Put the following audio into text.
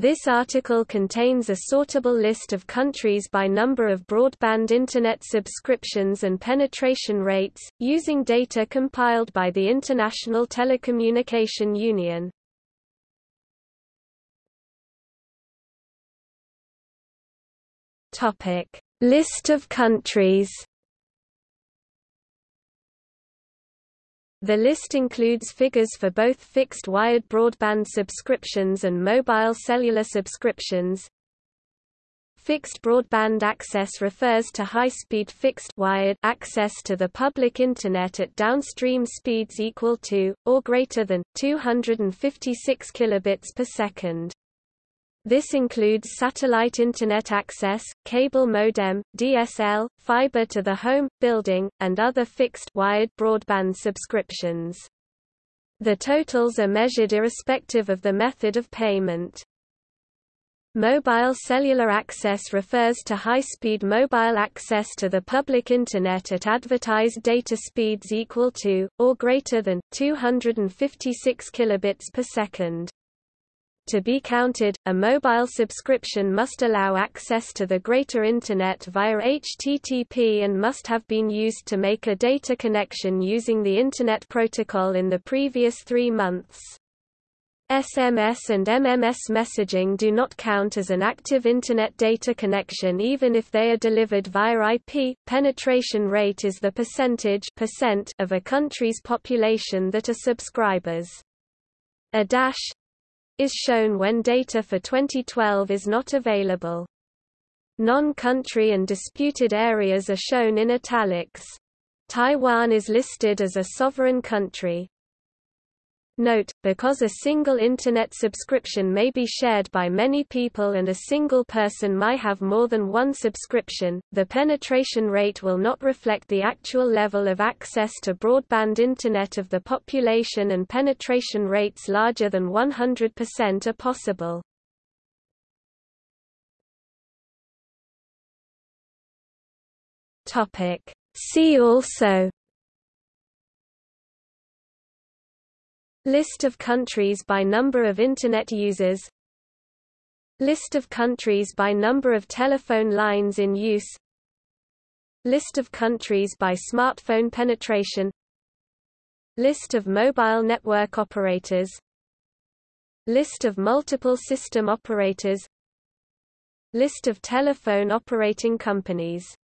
This article contains a sortable list of countries by number of broadband Internet subscriptions and penetration rates, using data compiled by the International Telecommunication Union. List of countries The list includes figures for both fixed wired broadband subscriptions and mobile cellular subscriptions. Fixed broadband access refers to high-speed fixed wired access to the public Internet at downstream speeds equal to, or greater than, 256 kilobits per second. This includes satellite Internet access, cable modem, DSL, fiber to the home, building, and other fixed wired broadband subscriptions. The totals are measured irrespective of the method of payment. Mobile cellular access refers to high-speed mobile access to the public Internet at advertised data speeds equal to, or greater than, 256 kilobits per second. To be counted, a mobile subscription must allow access to the greater Internet via HTTP and must have been used to make a data connection using the Internet Protocol in the previous three months. SMS and MMS messaging do not count as an active Internet data connection even if they are delivered via IP. Penetration rate is the percentage percent of a country's population that are subscribers. A dash is shown when data for 2012 is not available. Non-country and disputed areas are shown in italics. Taiwan is listed as a sovereign country. Note, because a single Internet subscription may be shared by many people and a single person might have more than one subscription, the penetration rate will not reflect the actual level of access to broadband Internet of the population and penetration rates larger than 100% are possible. See also List of countries by number of Internet users. List of countries by number of telephone lines in use. List of countries by smartphone penetration. List of mobile network operators. List of multiple system operators. List of telephone operating companies